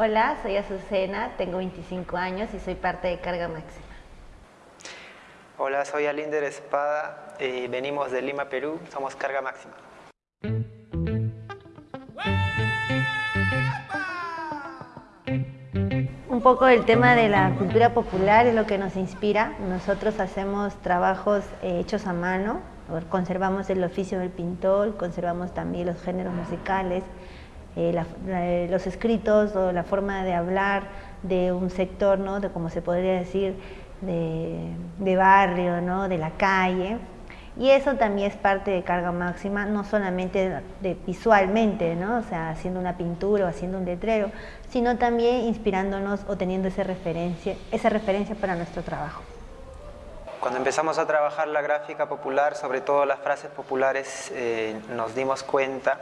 Hola, soy Azucena, tengo 25 años y soy parte de Carga Máxima. Hola, soy Alinder Espada y venimos de Lima, Perú. Somos Carga Máxima. Un poco el tema de la cultura popular es lo que nos inspira. Nosotros hacemos trabajos eh, hechos a mano, conservamos el oficio del pintor, conservamos también los géneros musicales, eh, los escritos o la forma de hablar de un sector, ¿no? de como se podría decir, de, barrio, ¿no? de la calle. Y eso también es parte de carga máxima, no solamente de, visualmente, ¿no? o sea, haciendo una pintura o haciendo un letrero, sino también inspirándonos o teniendo esa referencia, esa referencia para nuestro trabajo. Cuando empezamos a trabajar la gráfica popular, sobre todo las frases populares, eh, nos dimos cuenta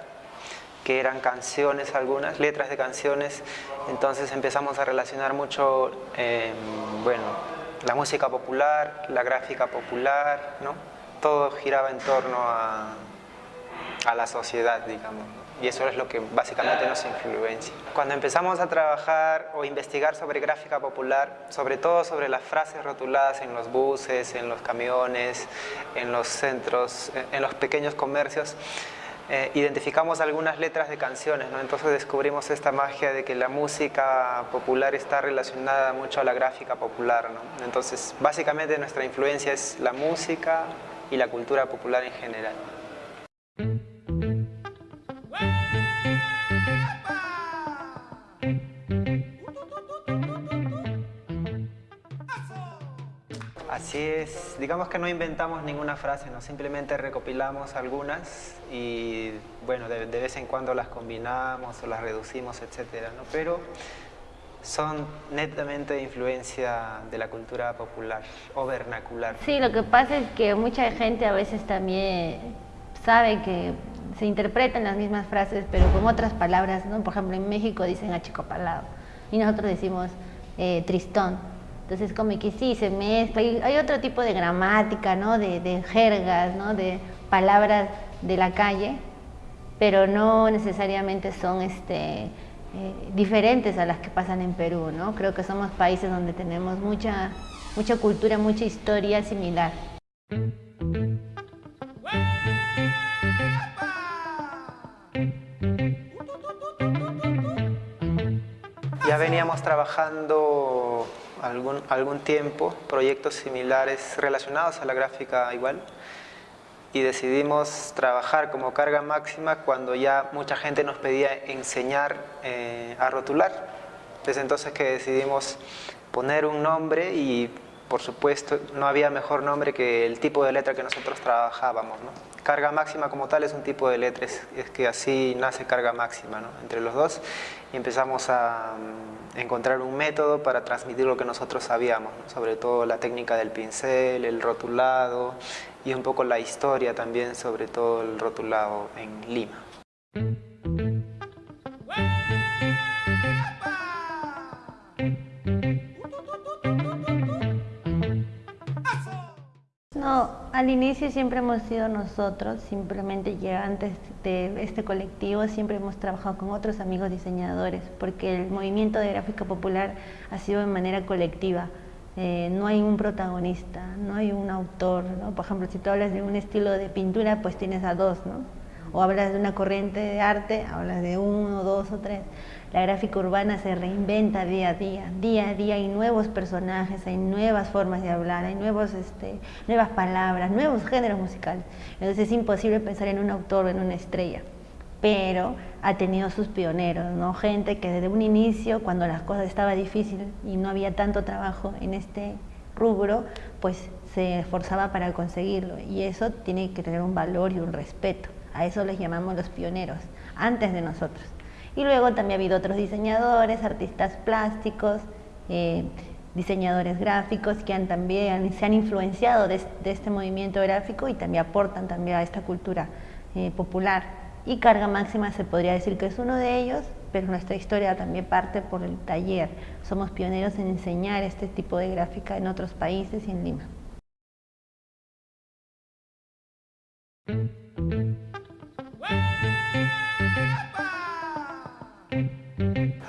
que eran canciones algunas, letras de canciones, entonces empezamos a relacionar mucho, em, bueno, la música popular, la gráfica popular, ¿no? Todo giraba en torno a, a la sociedad, digamos, y eso es lo que básicamente nos influencia. Cuando empezamos a trabajar o investigar sobre gráfica popular, sobre todo sobre las frases rotuladas en los buses, en los camiones, en los centros, en los pequeños comercios, eh, identificamos algunas letras de canciones, ¿no? entonces descubrimos esta magia de que la música popular está relacionada mucho a la gráfica popular. ¿no? Entonces, básicamente nuestra influencia es la música y la cultura popular en general. Es, digamos que no inventamos ninguna frase, ¿no? simplemente recopilamos algunas y bueno, de, vez en cuando las combinamos o las reducimos, etcétera, ¿no? pero son netamente de influencia de la cultura popular o vernacular. Sí, lo que pasa es que mucha gente a veces también sabe que se interpretan las mismas frases, pero con otras palabras, ¿no? Por ejemplo, en México dicen achicopalado y nosotros decimos eh, tristón. Entonces como que sí, se mezcla, hay, otro tipo de gramática, ¿no? De, jergas, ¿no? De palabras de la calle, pero no necesariamente son este, eh, diferentes a las que pasan en Perú, ¿no? Creo que somos países donde tenemos mucha, mucha cultura, mucha historia similar. Ya veníamos trabajando algún, algún tiempo proyectos similares relacionados a la gráfica igual y decidimos trabajar como carga máxima cuando ya mucha gente nos pedía enseñar eh, a rotular. Desde entonces que decidimos poner un nombre y por supuesto no había mejor nombre que el tipo de letra que nosotros trabajábamos. Carga máxima como tal es un tipo de letra, es, que así nace carga máxima entre los dos y empezamos a encontrar un método para transmitir lo que nosotros sabíamos, sobre todo la técnica del pincel, el rotulado y un poco la historia también sobre todo el rotulado en Lima. Al inicio siempre hemos sido nosotros, simplemente ya antes de este colectivo siempre hemos trabajado con otros amigos diseñadores, porque el movimiento de gráfica popular ha sido de manera colectiva. Eh, no hay un protagonista, no hay un autor, Por ejemplo, si tú hablas de un estilo de pintura, pues tienes a dos, ¿no? O hablas de una corriente de arte, hablas de uno, dos o tres. La gráfica urbana se reinventa día a día, día a día hay nuevos personajes, hay nuevas formas de hablar, hay nuevos, este, nuevas palabras, nuevos géneros musicales. Entonces es imposible pensar en un autor o en una estrella, pero ha tenido sus pioneros, ¿no? gente que desde un inicio, cuando las cosas estaban difíciles y no había tanto trabajo en este rubro, pues se esforzaba para conseguirlo y eso tiene que tener un valor y un respeto. A eso les llamamos los pioneros, antes de nosotros. Y luego también ha habido otros diseñadores, artistas plásticos, eh, diseñadores gráficos que han también se han influenciado de, este movimiento gráfico y también aportan también a esta cultura eh, popular. Y Carga Máxima se podría decir que es uno de ellos, pero nuestra historia también parte por el taller. Somos pioneros en enseñar este tipo de gráfica en otros países y en Lima.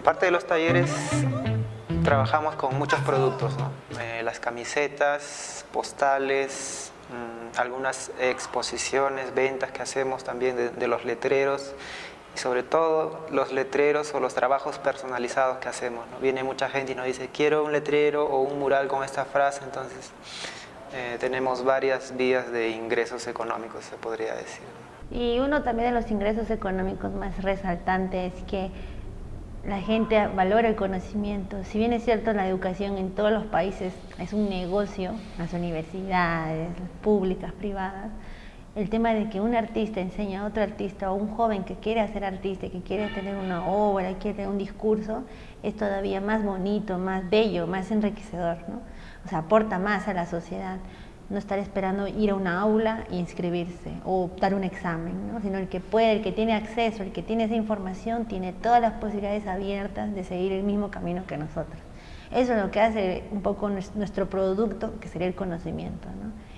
Aparte de los talleres, trabajamos con muchos productos, eh, las camisetas, postales, mm, algunas exposiciones, ventas que hacemos también de, los letreros y sobre todo los letreros o los trabajos personalizados que hacemos. Viene mucha gente y nos dice quiero un letrero o un mural con esta frase, entonces eh, tenemos varias vías de ingresos económicos, se podría decir. Y uno también de los ingresos económicos más resaltantes es que la gente valora el conocimiento. Si bien es cierto la educación en todos los países es un negocio, las universidades, públicas, privadas, el tema de que un artista enseña a otro artista o un joven que quiere hacer artista, que quiere tener una obra, quiere un discurso, es todavía más bonito, más bello, más enriquecedor, ¿no? O sea, aporta más a la sociedad no estar esperando ir a una aula e inscribirse o dar un examen, sino el que puede, el que tiene acceso, el que tiene esa información, tiene todas las posibilidades abiertas de seguir el mismo camino que nosotros. Eso es lo que hace un poco nuestro producto, que sería el conocimiento,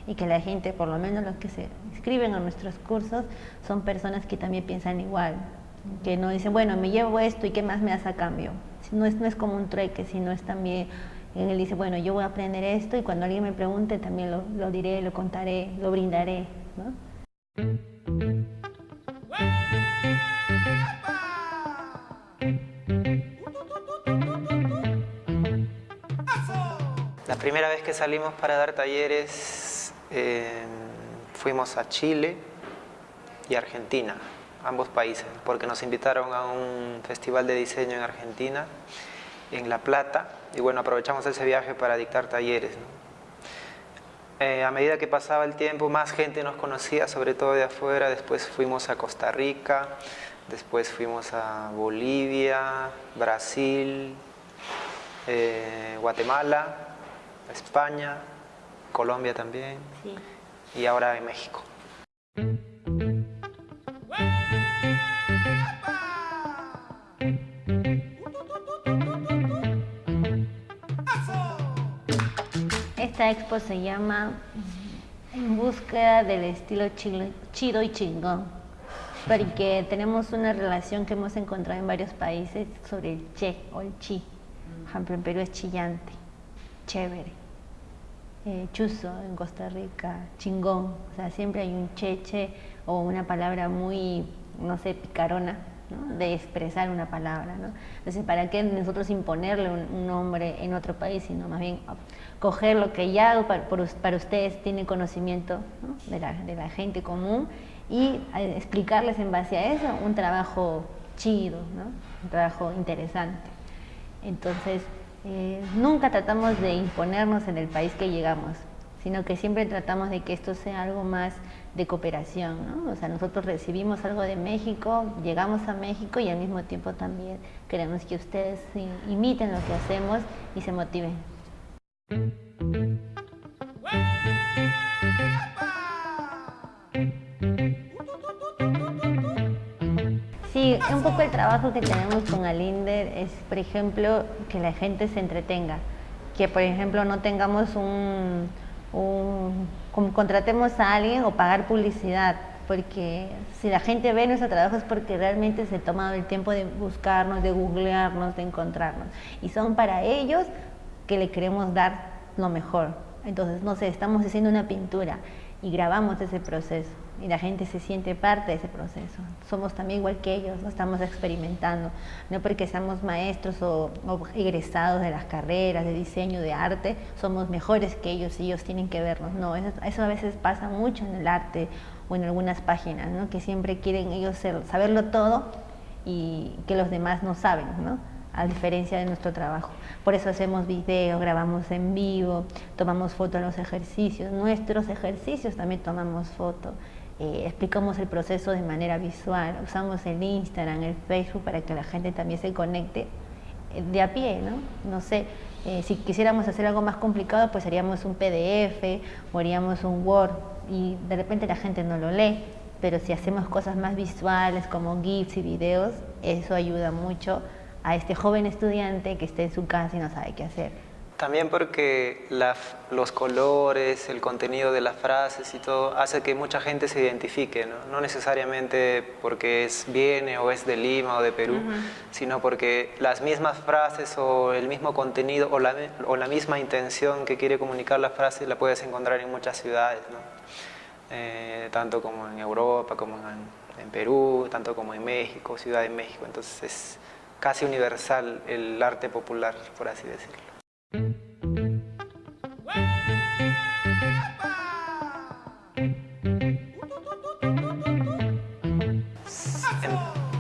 y que la gente, por lo menos los que se inscriben a nuestros cursos, son personas que también piensan igual, que no dicen, bueno, me llevo esto y qué más me hace a cambio. No es, no es como un trueque, sino es también él dice, bueno, yo voy a aprender esto y cuando alguien me pregunte también lo, diré, lo contaré, lo brindaré. La primera vez que salimos para dar talleres eh, fuimos a Chile y Argentina, ambos países, porque nos invitaron a un festival de diseño en Argentina en La Plata y bueno, aprovechamos ese viaje para dictar talleres. Eh, a medida que pasaba el tiempo, más gente nos conocía, sobre todo de afuera. Después fuimos a Costa Rica, después fuimos a Bolivia, Brasil, eh, Guatemala, España, Colombia también y ahora en México. Esta expo se llama En búsqueda del estilo chido y chingón, porque tenemos una relación que hemos encontrado en varios países sobre el che o el chi. Por ejemplo, en Perú es chillante, chévere. Eh, chuzo en Costa Rica, chingón. O sea, siempre hay un cheche o una palabra muy, no sé, picarona, de expresar una palabra. ¿no? Entonces, ¿para qué nosotros imponerle un, nombre en otro país, sino más bien coger lo que ya para, ustedes tiene conocimiento de, la, gente común y eh, explicarles en base a eso un trabajo chido, un trabajo interesante. Entonces, eh, nunca tratamos de imponernos en el país que llegamos, sino que siempre tratamos de que esto sea algo más de cooperación, ¿no? O sea, nosotros recibimos algo de México, llegamos a México y al mismo tiempo también queremos que ustedes imiten lo que hacemos y se motiven. Sí, un poco el trabajo que tenemos con Alinder es, por ejemplo, que la gente se entretenga, que por ejemplo no tengamos un contratemos a alguien o pagar publicidad, porque si la gente ve nuestro trabajo es porque realmente se ha tomado el tiempo de buscarnos, de googlearnos, de encontrarnos. Y son para ellos que le queremos dar lo mejor. Entonces, no sé, estamos haciendo una pintura y grabamos ese proceso y la gente se siente parte de ese proceso. Somos también igual que ellos, ¿no? estamos experimentando, no porque seamos maestros o, egresados de las carreras de diseño, de arte, somos mejores que ellos y ellos tienen que vernos. No, eso, a veces pasa mucho en el arte o en algunas páginas, ¿no? que siempre quieren ellos saberlo todo y que los demás no saben. ¿no? A diferencia de nuestro trabajo. Por eso hacemos videos, grabamos en vivo, tomamos fotos en los ejercicios, nuestros ejercicios también tomamos fotos, eh, explicamos el proceso de manera visual, usamos el Instagram, el Facebook para que la gente también se conecte eh, de a pie, ¿no? No sé, Eh, si quisiéramos hacer algo más complicado, pues haríamos un PDF o haríamos un Word y de repente la gente no lo lee, pero si hacemos cosas más visuales como GIFs y videos, eso ayuda mucho a este joven estudiante que esté en su casa y no sabe qué hacer. También porque los colores, el contenido de las frases y todo hace que mucha gente se identifique, no, necesariamente porque es viene o es de Lima o de Perú, sino porque las mismas frases o el mismo contenido o la, o la, misma intención que quiere comunicar la frase la puedes encontrar en muchas ciudades, eh, tanto como en Europa, como en, en Perú, tanto como en México, Ciudad de México, entonces es casi universal el arte popular, por así decirlo.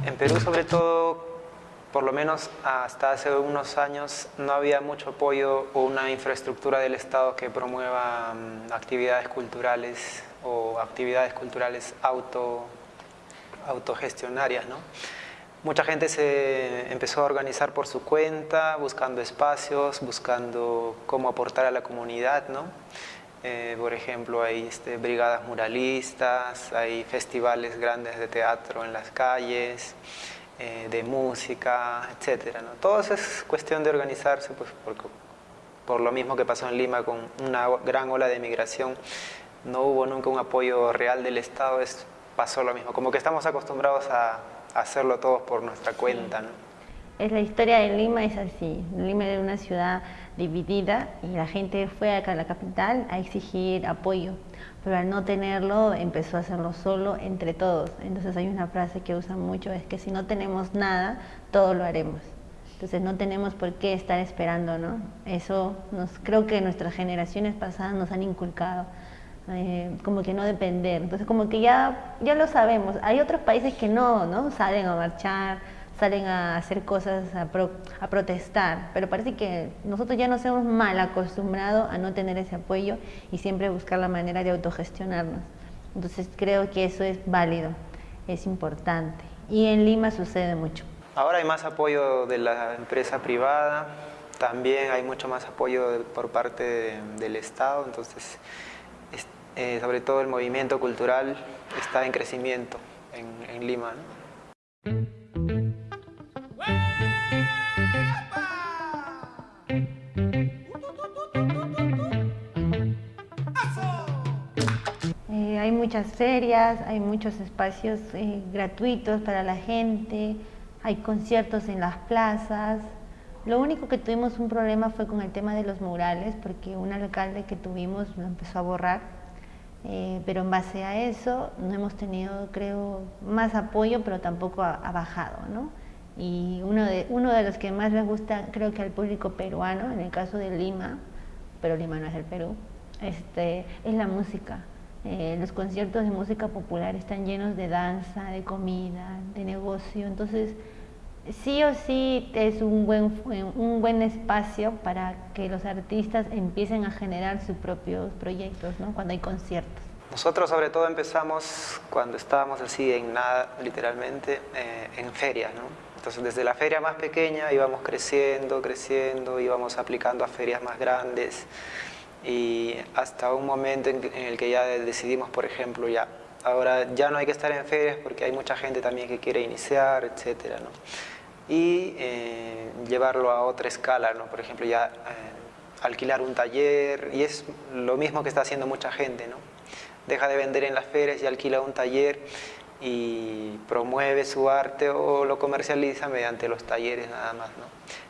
En, Perú sobre todo, por lo menos hasta hace unos años, no había mucho apoyo o una infraestructura del Estado que promueva mm, actividades culturales o actividades culturales auto, autogestionarias, ¿no? Mucha gente se empezó a organizar por su cuenta, buscando espacios, buscando cómo aportar a la comunidad, ¿no? Eh, por ejemplo, hay este, brigadas muralistas, hay festivales grandes de teatro en las calles, eh, de música, etc. Todo eso es cuestión de organizarse, pues, por, por lo mismo que pasó en Lima con una gran ola de migración, no hubo nunca un apoyo real del Estado, es, pasó lo mismo, como que estamos acostumbrados a hacerlo todos por nuestra cuenta. ¿no? Es la historia de Lima es así. Lima era una ciudad dividida y la gente fue acá a la capital a exigir apoyo, pero al no tenerlo empezó a hacerlo solo entre todos. Entonces hay una frase que usan mucho, es que si no tenemos nada, todo lo haremos. Entonces no tenemos por qué estar esperando, ¿no? Eso nos, creo que nuestras generaciones pasadas nos han inculcado. Eh, como que no depender. Entonces como que ya, ya lo sabemos. Hay otros países que no, ¿no? Salen a marchar, salen a hacer cosas, a, a protestar, pero parece que nosotros ya nos hemos mal acostumbrado a no tener ese apoyo y siempre buscar la manera de autogestionarnos. Entonces creo que eso es válido, es importante. Y en Lima sucede mucho. Ahora hay más apoyo de la empresa privada, también hay mucho más apoyo por parte del Estado, entonces eh, sobre todo el movimiento cultural está en crecimiento en, Lima. Eh, hay muchas ferias, hay muchos espacios eh, gratuitos para la gente, hay conciertos en las plazas. Lo único que tuvimos un problema fue con el tema de los murales, porque un alcalde que tuvimos lo empezó a borrar eh, pero en base a eso no hemos tenido, creo, más apoyo, pero tampoco ha, bajado, ¿no? Y uno de, uno de los que más les gusta, creo que al público peruano, en el caso de Lima, pero Lima no es el Perú, este, es la música. Eh, los conciertos de música popular están llenos de danza, de comida, de negocio, entonces sí o sí es un buen, un buen espacio para que los artistas empiecen a generar sus propios proyectos, ¿no? cuando hay conciertos. Nosotros sobre todo empezamos cuando estábamos así en nada, literalmente, eh, en ferias, ¿no? Entonces desde la feria más pequeña íbamos creciendo, creciendo, íbamos aplicando a ferias más grandes y hasta un momento en, el que ya decidimos, por ejemplo, ya ahora ya no hay que estar en ferias porque hay mucha gente también que quiere iniciar, etcétera, ¿no? Y eh, llevarlo a otra escala, ¿no? por ejemplo, ya eh, alquilar un taller, y es lo mismo que está haciendo mucha gente, ¿no? deja de vender en las ferias y alquila un taller y promueve su arte o lo comercializa mediante los talleres nada más, ¿no?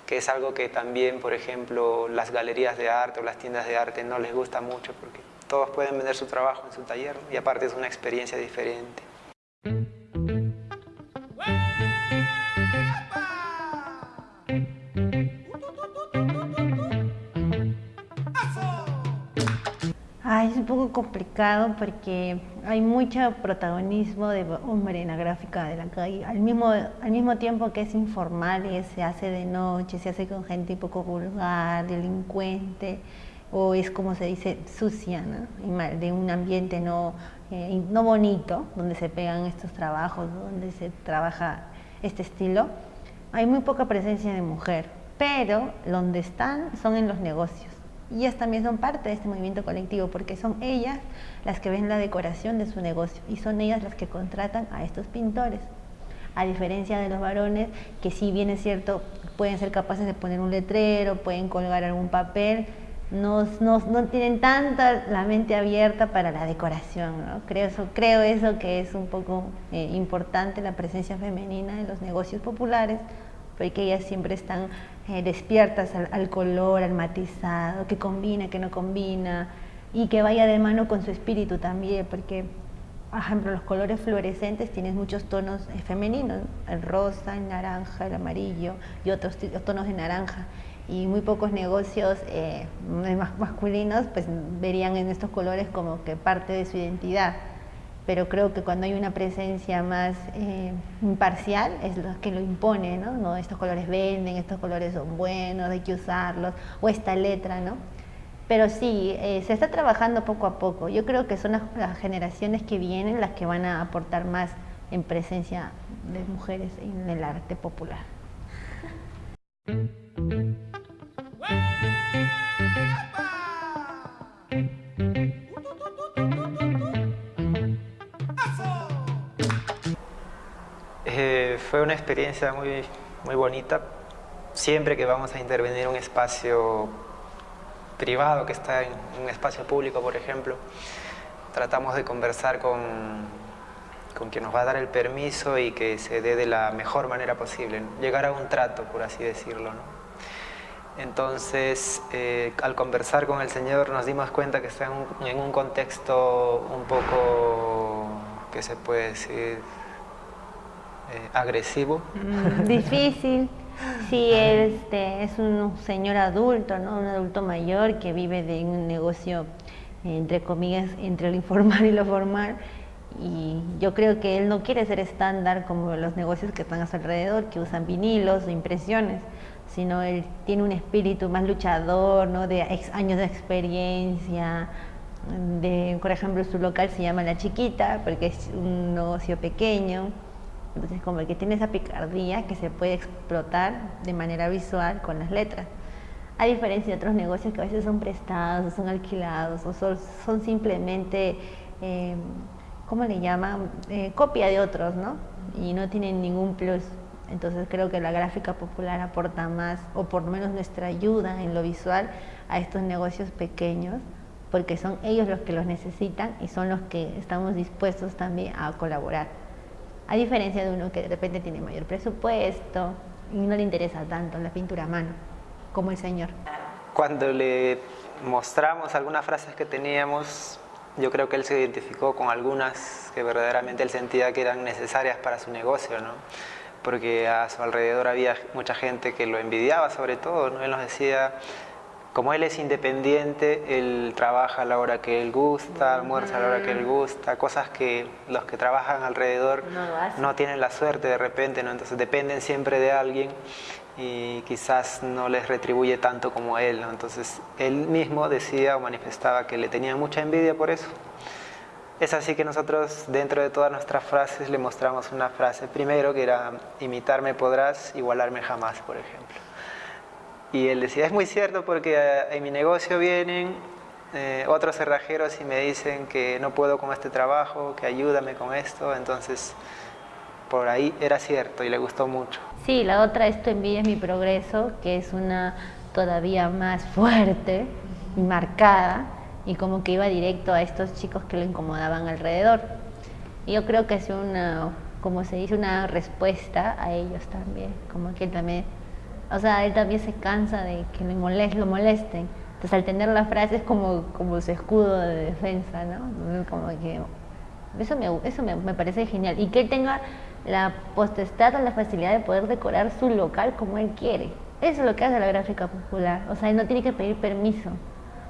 que es algo que también, por ejemplo, las galerías de arte o las tiendas de arte no les gusta mucho porque todos pueden vender su trabajo en su taller y aparte es una experiencia diferente. Un poco complicado porque hay mucho protagonismo de hombre en la gráfica de la calle, al mismo, al mismo tiempo que es informal y se hace de noche, se hace con gente un poco vulgar, delincuente, o es como se dice, sucia, de un ambiente no, eh, no bonito, donde se pegan estos trabajos, donde se trabaja este estilo, hay muy poca presencia de mujer pero donde están son en los negocios. Y ellas también son parte de este movimiento colectivo porque son ellas las que ven la decoración de su negocio y son ellas las que contratan a estos pintores. A diferencia de los varones que si bien es cierto pueden ser capaces de poner un letrero, pueden colgar algún papel, no, no, no tienen tanta la mente abierta para la decoración. Creo, eso, creo eso que es un poco eh, importante la presencia femenina en los negocios populares porque ellas siempre están eh, despiertas al, color, al matizado, que combina, que no combina, y que vaya de mano con su espíritu también, porque, por ejemplo, los colores fluorescentes tienen muchos tonos eh, femeninos, el rosa, el naranja, el amarillo y otros tonos de naranja. Y muy pocos negocios eh, masculinos pues verían en estos colores como que parte de su identidad pero creo que cuando hay una presencia más eh, imparcial es lo que lo impone, ¿no? Estos colores venden, estos colores son buenos, hay que usarlos, o esta letra, ¿no? Pero sí, eh, se está trabajando poco a poco. Yo creo que son las, generaciones que vienen las que van a aportar más en presencia de mujeres en el arte popular. Fue una experiencia muy, muy bonita. Siempre que vamos a intervenir en un espacio privado que está en un espacio público, por ejemplo, tratamos de conversar con, con quien nos va a dar el permiso y que se dé de la mejor manera posible, llegar a un trato, por así decirlo. Entonces, eh, al conversar con el Señor nos dimos cuenta que está en un, en un contexto un poco, que se puede decir, eh, agresivo. Mm, difícil. Sí, este, es un señor adulto, ¿no? un adulto mayor que vive de un negocio, entre comillas, entre lo informal y lo formal. Y yo creo que él no quiere ser estándar como los negocios que están a su alrededor, que usan vinilos o impresiones, sino él tiene un espíritu más luchador, ¿no? de años de experiencia. De, por ejemplo, su local se llama La Chiquita, porque es un negocio pequeño entonces, como que tiene esa picardía que se puede explotar de manera visual con las letras. A diferencia de otros negocios que a veces son prestados, o son alquilados, o son, simplemente, eh, ¿cómo le llaman? Eh, copia de otros, ¿no? Y no tienen ningún plus. Entonces creo que la gráfica popular aporta más, o por lo menos nuestra ayuda en lo visual, a estos negocios pequeños, porque son ellos los que los necesitan y son los que estamos dispuestos también a colaborar. A diferencia de uno que de repente tiene mayor presupuesto y no le interesa tanto la pintura a mano, como el señor. Cuando le mostramos algunas frases que teníamos, yo creo que él se identificó con algunas que verdaderamente él sentía que eran necesarias para su negocio, ¿no? porque a su alrededor había mucha gente que lo envidiaba sobre todo, ¿no? él nos decía como él es independiente, él trabaja a la hora que él gusta, almuerza a la hora que él gusta, cosas que los que trabajan alrededor no, tienen la suerte de repente, ¿no? entonces dependen siempre de alguien y quizás no les retribuye tanto como él. ¿no? Entonces él mismo decía o manifestaba que le tenía mucha envidia por eso. Es así que nosotros dentro de todas nuestras frases le mostramos una frase primero que era imitarme podrás, igualarme jamás, por ejemplo. Y él decía, es muy cierto porque eh, en mi negocio vienen eh, otros cerrajeros y me dicen que no puedo con este trabajo, que ayúdame con esto, entonces por ahí era cierto y le gustó mucho. Sí, la otra es Tu envidia es mi progreso, que es una todavía más fuerte y marcada y como que iba directo a estos chicos que lo incomodaban alrededor. Y yo creo que es una, como se dice, una respuesta a ellos también, como que también o sea, él también se cansa de que lo, lo molesten. Entonces, al tener la frase es como, como su escudo de defensa, ¿no? Como que eso, me, eso me, me, parece genial. Y que él tenga la potestad o la facilidad de poder decorar su local como él quiere. Eso es lo que hace la gráfica popular. O sea, él no tiene que pedir permiso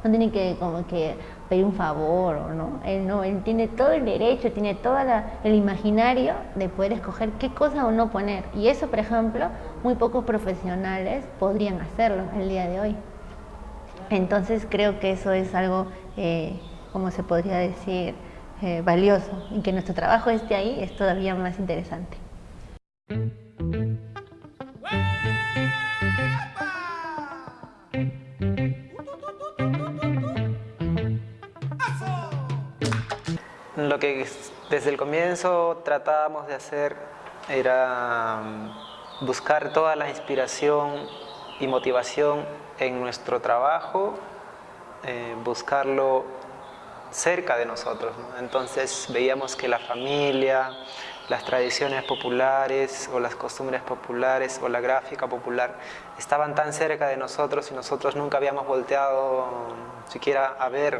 no tiene que como que pedir un favor o no. Él no, él tiene todo el derecho, tiene todo el imaginario de poder escoger qué cosa o no poner. Y eso, por ejemplo, muy pocos profesionales podrían hacerlo el día de hoy. Entonces creo que eso es algo, eh, como se podría decir, eh, valioso y que nuestro trabajo esté ahí es todavía más interesante. Lo que desde el comienzo tratábamos de hacer era buscar toda la inspiración y motivación en nuestro trabajo, eh, buscarlo cerca de nosotros. Entonces veíamos que la familia, las tradiciones populares o las costumbres populares o la gráfica popular estaban tan cerca de nosotros y nosotros nunca habíamos volteado siquiera a ver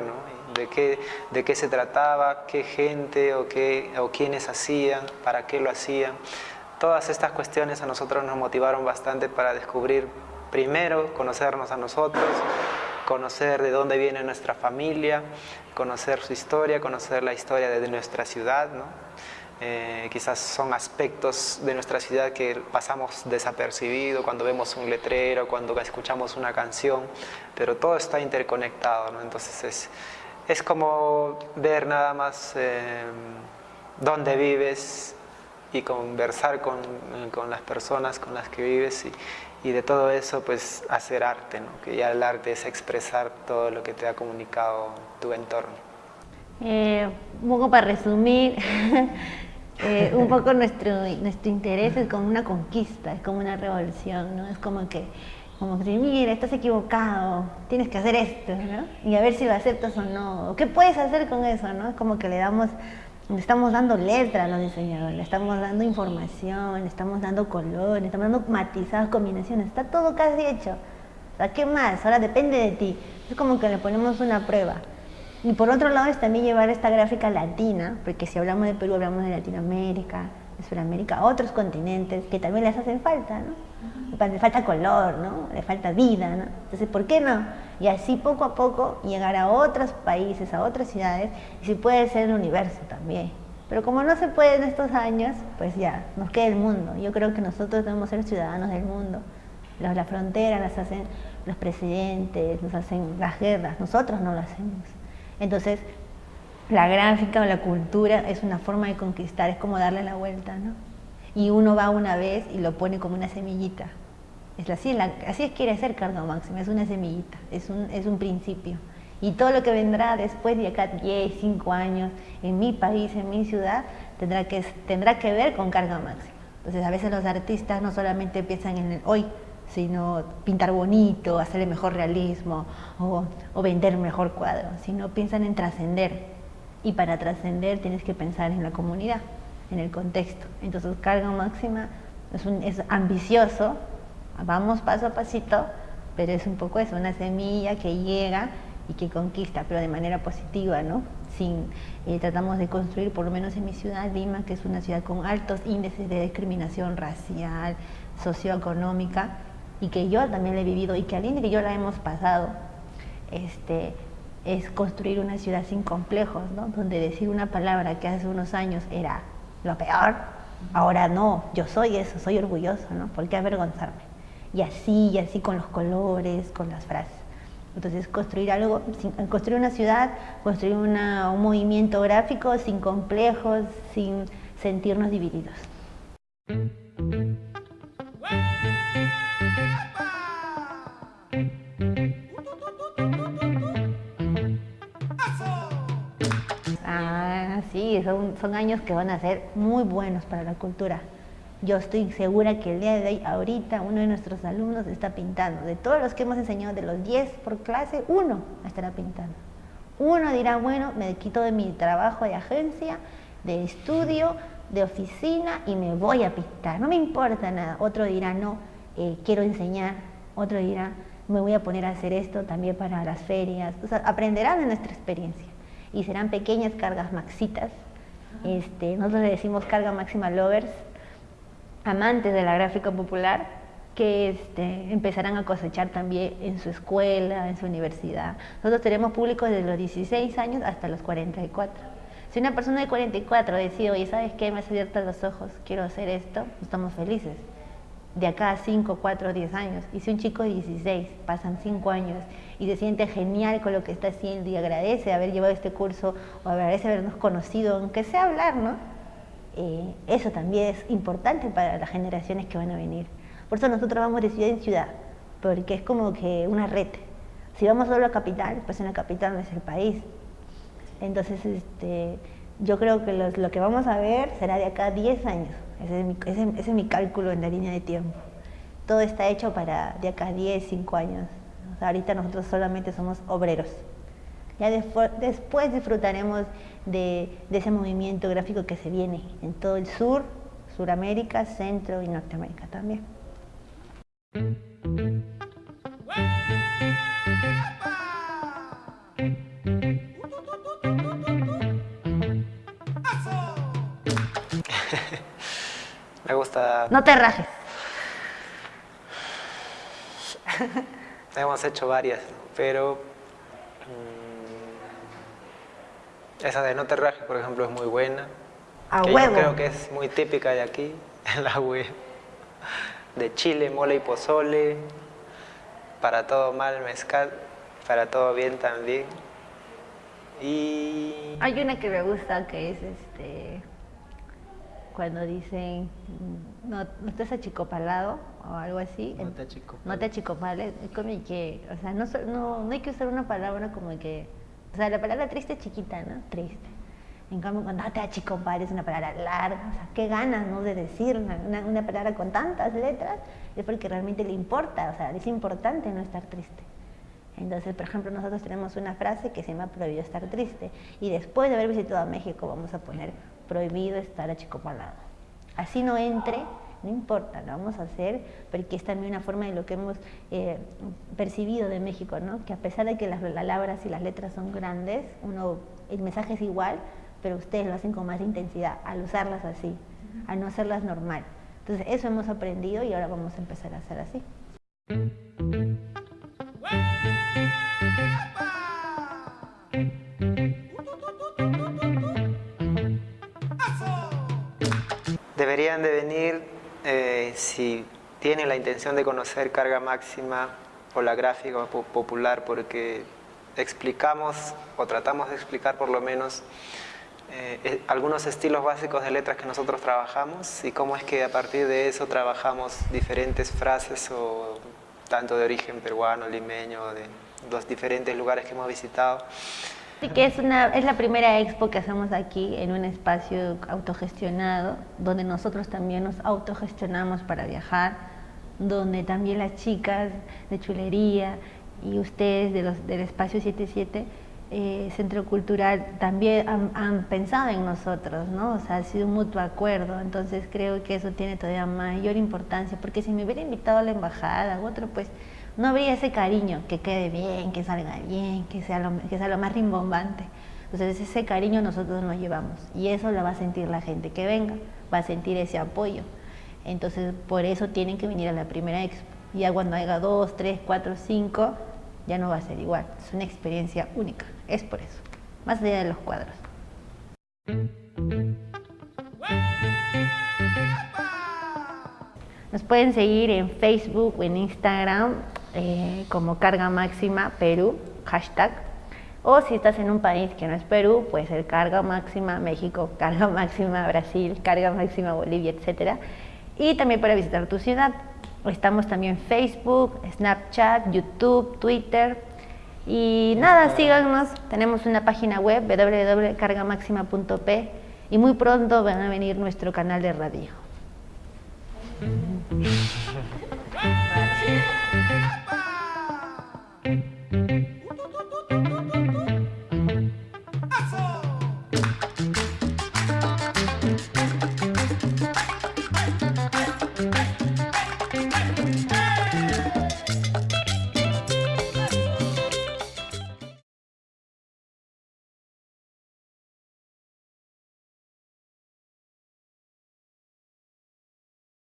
de, qué, de qué se trataba, qué gente o, qué, o quiénes hacían, para qué lo hacían. Todas estas cuestiones a nosotros nos motivaron bastante para descubrir primero, conocernos a nosotros, conocer de dónde viene nuestra familia, conocer su historia, conocer la historia de nuestra ciudad. ¿no? Eh, quizás son aspectos de nuestra ciudad que pasamos desapercibido cuando vemos un letrero, cuando escuchamos una canción, pero todo está interconectado, ¿no? entonces es, es como ver nada más eh, dónde vives y conversar con, con, las personas con las que vives y, y de todo eso pues hacer arte, ¿no? que ya el arte es expresar todo lo que te ha comunicado tu entorno. Eh, un poco para resumir, eh, un poco nuestro, nuestro interés es como una conquista, es como una revolución, ¿no? es como que, como que mira, estás equivocado, tienes que hacer esto, ¿no? y a ver si lo aceptas o no, ¿qué puedes hacer con eso? ¿no? Es como que le damos le estamos dando letra a los diseñadores, le estamos dando información, le estamos dando color, estamos dando matizadas, combinaciones, está todo casi hecho. O sea, ¿qué más? Ahora depende de ti. Es como que le ponemos una prueba. Y por otro lado es también llevar esta gráfica latina, porque si hablamos de Perú hablamos de Latinoamérica, de Sudamérica, otros continentes que también les hacen falta, ¿no? Le falta color, ¿no? Le falta vida, ¿no? Entonces, ¿por qué no? Y así poco a poco llegar a otros países, a otras ciudades, y si puede ser el universo también. Pero como no se puede en estos años, pues ya, nos queda el mundo. Yo creo que nosotros debemos ser ciudadanos del mundo. Las, fronteras las hacen los presidentes, nos hacen las guerras, nosotros no lo hacemos. Entonces, la gráfica o la cultura es una forma de conquistar, es como darle la vuelta, ¿no? Y uno va una vez y lo pone como una semillita. Es así, así es quiere ser carga máxima, es una semillita, es un, es un principio. Y todo lo que vendrá después de acá 10, 5 años, en mi país, en mi ciudad, tendrá que, tendrá que ver con carga máxima. Entonces a veces los artistas no solamente piensan en el hoy, sino pintar bonito, hacerle mejor realismo o vender mejor cuadro, sino piensan en trascender. Y para trascender tienes que pensar en la comunidad, en el contexto. Entonces carga máxima es, un, es ambicioso, vamos paso a pasito, pero es un poco eso, una semilla que llega y que conquista, pero de manera positiva, ¿no? Sin, eh, tratamos de construir, por lo menos en mi ciudad, Lima, que es una ciudad con altos índices de discriminación racial, socioeconómica, y que yo también la he vivido, y que al y yo la hemos pasado, este, es construir una ciudad sin complejos, ¿no? Donde decir una palabra que hace unos años era lo peor, ahora no, yo soy eso, soy orgulloso, ¿no? ¿Por qué avergonzarme? y así, y así con los colores, con las frases. Entonces construir algo, construir una ciudad, construir un movimiento gráfico sin complejos, sin sentirnos divididos. Sí, son, años que van a ser muy buenos para la cultura. Yo estoy segura que el día de hoy, ahorita, uno de nuestros alumnos está pintando. De todos los que hemos enseñado, de los 10 por clase, uno estará pintando. Uno dirá, bueno, me quito de mi trabajo de agencia, de estudio, de oficina y me voy a pintar. No me importa nada. Otro dirá, no, eh, quiero enseñar. Otro dirá, me voy a poner a hacer esto también para las ferias. O sea, aprenderán de nuestra experiencia. Y serán pequeñas cargas maxitas. Este, nosotros le decimos carga máxima lovers amantes de la gráfica popular que este, empezarán a cosechar también en su escuela, en su universidad. Nosotros tenemos públicos desde los 16 años hasta los 44. Si una persona de 44 decide, oye, ¿sabes qué? Me has abierto los ojos, quiero hacer esto, estamos felices. De acá a 5, 4, 10 años. Y si un chico de 16 pasan 5 años y se siente genial con lo que está haciendo y agradece haber llevado este curso o agradece habernos conocido, aunque sea hablar, ¿no? Eh, eso también es importante para las generaciones que van a venir. Por eso nosotros vamos de ciudad en ciudad, porque es como que una red. Si vamos solo a la capital, pues en la capital no es el país. Entonces, este, yo creo que lo que vamos a ver será de acá a 10 años. Ese es, mi, cálculo en la línea de tiempo. Todo está hecho para de acá a 10, 5 años. ahorita nosotros solamente somos obreros. Ya después disfrutaremos de, de, ese movimiento gráfico que se viene en todo el sur, Suramérica, Centro y Norteamérica también. Me gusta... No te rajes. Hemos hecho varias, pero... Mm, esa de no te rajes, por ejemplo, es muy buena. A huevo. Yo creo que es muy típica de aquí, en la web. De Chile, mole y pozole. Para todo mal, mezcal. Para todo bien también. Y... Hay una que me gusta que es este cuando dicen no, no estás achicopalado o algo así. No te achicopales. No te achicopales, es como que, o sea, no, no, no hay que usar una palabra como que, o sea, la palabra triste es chiquita, ¿no? Triste. En cambio, cuando no te achicopales es una palabra larga, o sea, qué ganas, ¿no? De decir una, una palabra con tantas letras, es porque realmente le importa, o sea, es importante no estar triste. Entonces, por ejemplo, nosotros tenemos una frase que se llama prohibido estar triste. Y después de haber visitado México vamos a poner prohibido estar achicopalado. Así no entre, no importa, lo vamos a hacer porque es también una forma de lo que hemos eh, percibido de México, ¿no? que a pesar de que las palabras y las letras son grandes, uno, el mensaje es igual, pero ustedes lo hacen con más intensidad al usarlas así, al no hacerlas normal. Entonces eso hemos aprendido y ahora vamos a empezar a hacer así. Deberían de venir eh, si tienen la intención de conocer carga máxima o la gráfica popular porque explicamos o tratamos de explicar por lo menos eh, eh, algunos estilos básicos de letras que nosotros trabajamos y cómo es que a partir de eso trabajamos diferentes frases o tanto de origen peruano, limeño, de los diferentes lugares que hemos visitado. Sí, que es, una, es la primera expo que hacemos aquí en un espacio autogestionado, donde nosotros también nos autogestionamos para viajar, donde también las chicas de chulería y ustedes de los, del espacio 77 eh, Centro Cultural también han, han, pensado en nosotros, ¿no? O sea, ha sido un mutuo acuerdo, entonces creo que eso tiene todavía mayor importancia, porque si me hubiera invitado a la embajada u otro, pues no habría ese cariño, que quede bien, que salga bien, que sea lo, que sea lo más rimbombante. Entonces ese cariño nosotros nos llevamos y eso lo va a sentir la gente que venga, va a sentir ese apoyo. Entonces por eso tienen que venir a la primera expo. Ya cuando haya dos, tres, cuatro, cinco, ya no va a ser igual. Es una experiencia única, es por eso. Más allá de los cuadros. Nos pueden seguir en Facebook o en Instagram eh, como Carga Máxima Perú, hashtag. O si estás en un país que no es Perú, puede ser Carga Máxima México, Carga Máxima Brasil, Carga Máxima Bolivia, etc. Y también para visitar tu ciudad. Estamos también en Facebook, Snapchat, YouTube, Twitter. Y nada, síganos. Tenemos una página web www.cargamaxima.p y muy pronto van a venir nuestro canal de radio.